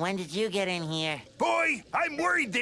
When did you get in here? Boy, I'm worried that